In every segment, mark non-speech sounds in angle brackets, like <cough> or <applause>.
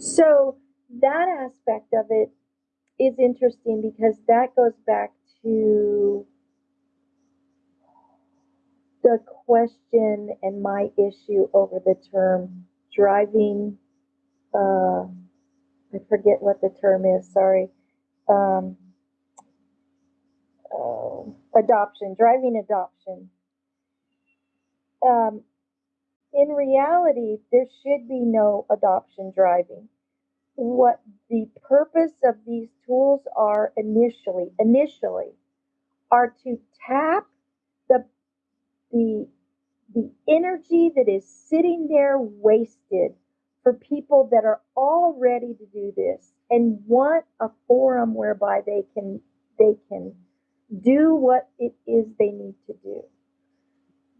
So that aspect of it is interesting because that goes back to the question and my issue over the term driving. Uh, I forget what the term is. Sorry. Um, uh, adoption, driving adoption. Um, in reality, there should be no adoption driving. What the purpose of these tools are initially, initially, are to tap the the the energy that is sitting there wasted for people that are all ready to do this and want a forum whereby they can they can do what it is they need to do.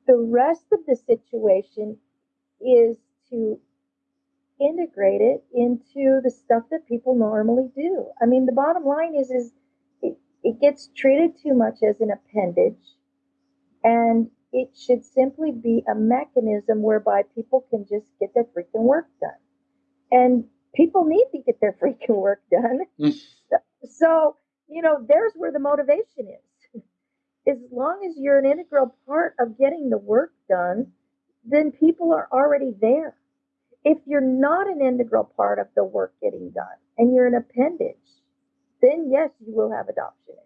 The rest of the situation is to integrate it into the stuff that people normally do. I mean, the bottom line is is it, it gets treated too much as an appendage and it should simply be a mechanism whereby people can just get their freaking work done. And people need to get their <laughs> freaking work done. <laughs> So, you know, there's where the motivation is. <laughs> as long as you're an integral part of getting the work done, then people are already there. If you're not an integral part of the work getting done and you're an appendage, then yes, you will have adoption